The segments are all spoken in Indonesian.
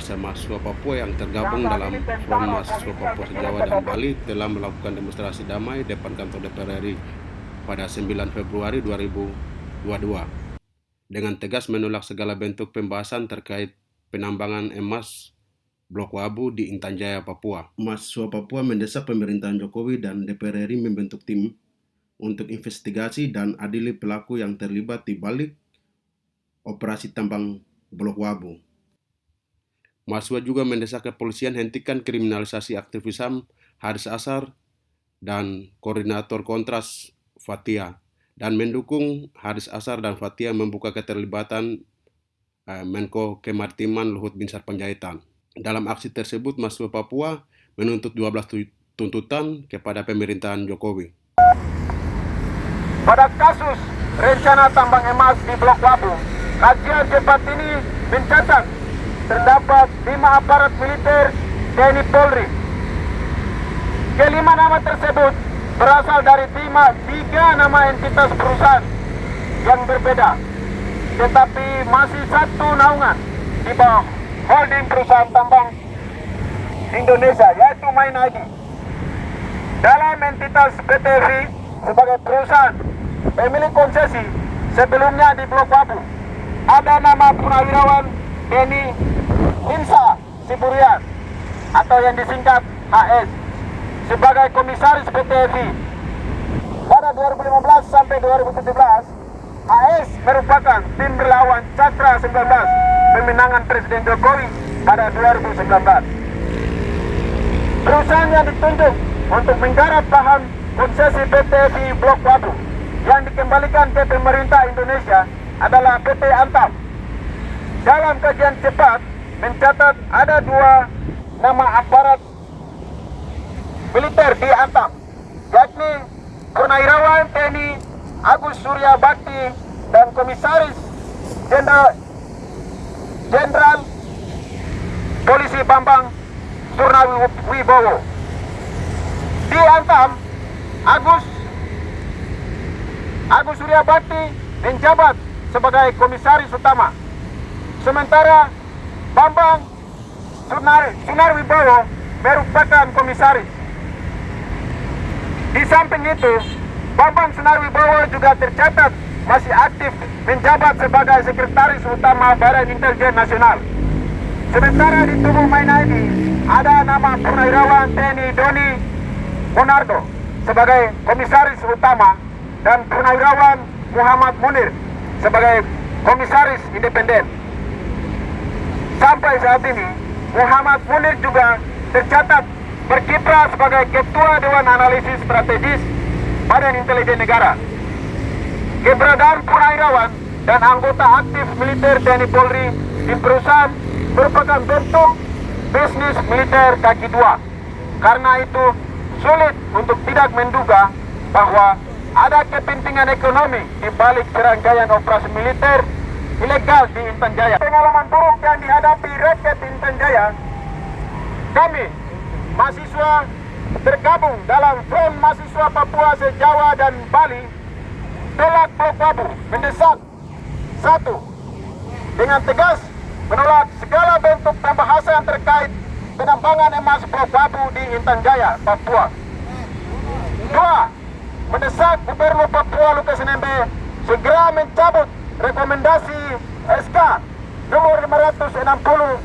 pemirsa mahasiswa Papua yang tergabung dalam Front Mahasiswa Papua Sejawa dan Bali telah melakukan demonstrasi damai depan kantor DPR RI pada 9 Februari 2022 dengan tegas menolak segala bentuk pembahasan terkait penambangan emas Blok Wabu di Intan Jaya, Papua. Mahasiswa Papua mendesak pemerintahan Jokowi dan DPR RI membentuk tim untuk investigasi dan adili pelaku yang terlibat di balik operasi tambang Blok Wabu. Mahasiswa juga mendesak kepolisian hentikan kriminalisasi aktivis HAM Haris Asar dan koordinator kontras Fatia dan mendukung Haris Asar dan Fatia membuka keterlibatan eh, Menko Kemaritiman Luhut Binsar Panjaitan. Dalam aksi tersebut, mahasiswa Papua menuntut 12 tuntutan kepada pemerintahan Jokowi. Pada kasus rencana tambang emas di Blok Wabu, kajian cepat ini mencatat terdapat lima aparat militer TNI Polri. Kelima nama tersebut berasal dari lima, tiga nama entitas perusahaan yang berbeda. Tetapi masih satu naungan di bawah holding perusahaan tambang Indonesia yaitu Main ID. Dalam entitas PTV sebagai perusahaan pemilik konsesi sebelumnya di Blok Wabu ada nama Purnawirawan Denny Insa Siburian atau yang disingkat HS sebagai komisaris PT FI. Pada 2015 sampai 2017, HS merupakan tim relawan Cakra 19 pemenangan Presiden Jokowi pada 2019. Perusahaan yang ditunjuk untuk menggarap lahan konsesi PT FI Blok Wabu yang dikembalikan ke pemerintah Indonesia adalah PT Antam. Dalam kajian cepat, mencatat ada dua nama aparat militer di Antam, yakni Purnawirawan TNI Agus Surya Bakti dan Komisaris Jenderal Jenderal Polisi Bambang Surnawibowo. Di Antam, Agus Agus Surya Bakti menjabat sebagai komisaris utama. Sementara Bambang Sunar, Sunar Wibowo merupakan komisaris. Di samping itu, Bambang Sunar Wibowo juga tercatat masih aktif menjabat sebagai sekretaris utama Badan Intelijen Nasional. Sementara di tubuh Main ID ada nama Purnawirawan TNI Doni Monardo sebagai komisaris utama dan Purnawirawan Muhammad Munir sebagai komisaris independen. Sampai saat ini, Muhammad Munir juga tercatat berkiprah sebagai Ketua Dewan Analisis Strategis Badan Intelijen Negara. Keberadaan Purnawirawan dan anggota aktif militer TNI Polri di perusahaan merupakan bentuk bisnis militer kaki dua. Karena itu sulit untuk tidak menduga bahwa ada kepentingan ekonomi di balik serangkaian operasi militer ilegal di Intan Jaya. Pengalaman buruk yang dihadapi rakyat Intan Jaya, kami mahasiswa tergabung dalam Front Mahasiswa Papua Sejawa dan Bali tolak Blok Wabu mendesak satu dengan tegas menolak segala bentuk pembahasan terkait penambangan emas Blok di Intan Jaya, Papua. Dua, mendesak Gubernur Papua Lukas NMB segera mencabut rekomendasi SK nomor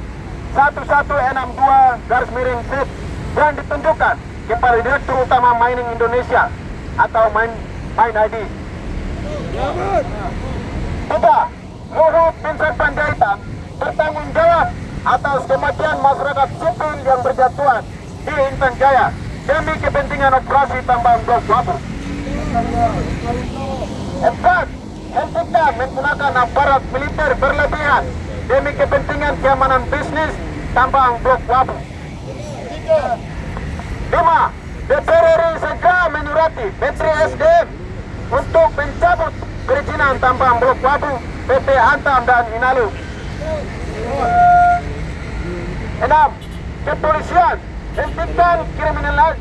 560 1162 garis miring SIP yang ditunjukkan kepada Direktur Utama Mining Indonesia atau Main, Main ID. Tiga, Luhut Binsar Panjaitan bertanggung jawab atas kematian masyarakat sipil yang berjatuhan di Intan Jaya demi kepentingan operasi tambang blok Wabu. Empat, hentikan menggunakan aparat militer berlebihan demi kepentingan keamanan bisnis tambang blok Wabu. Lima, DPR RI segera menyurati Menteri SDM untuk mencabut perizinan tambang blok Wabu, PT Antam dan Inalu. Enam, kepolisian hentikan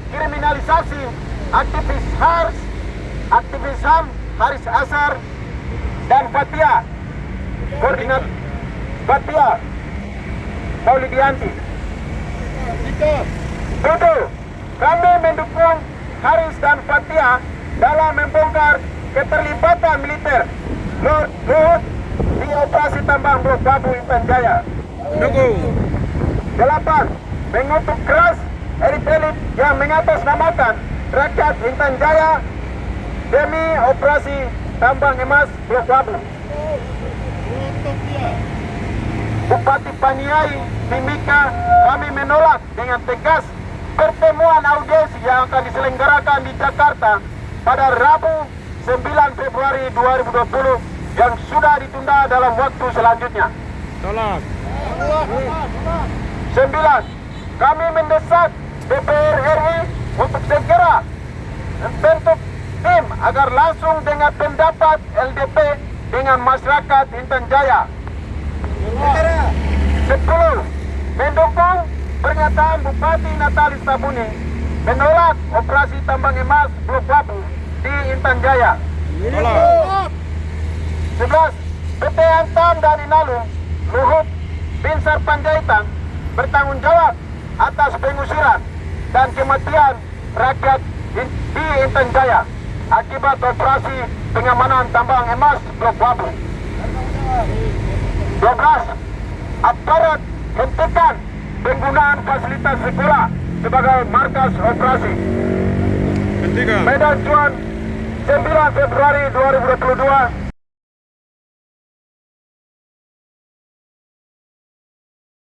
kriminalisasi aktivis HARS, aktivis HAM, Haris Asar, dan Fatia koordinat Fatia Maulidianti. Tujuh, kami mendukung Haris dan Fatia dalam membongkar keterlibatan militer Luhut Luhut di operasi tambang Blok Babu Intan Jaya. Dukung. Delapan, mengutuk keras elit-elit yang mengatasnamakan rakyat Intan Jaya demi operasi tambang emas Blok Babu. Bupati Paniai Mimika kami menolak dengan tegas pertemuan audiensi yang akan diselenggarakan di Jakarta pada Rabu 9 Februari 2020 yang sudah ditunda dalam waktu selanjutnya. Tolak. Sembilan, kami mendesak DPR RI untuk segera membentuk tim agar langsung dengan pendapat LDP dengan masyarakat Intan Jaya. Sepuluh, mendukung pernyataan Bupati Natalis Tabuni menolak operasi tambang emas Blok Wabu di Intan Jaya. Tolak. 11. PT Antam dan Inalum Luhut Binsar Panjaitan bertanggung jawab atas pengusiran dan kematian rakyat di Intan Jaya akibat operasi pengamanan tambang emas Blok Wabu. 12. Aparat hentikan penggunaan fasilitas sekolah sebagai markas operasi. Hentikan. Medan Juan 9 Februari 2022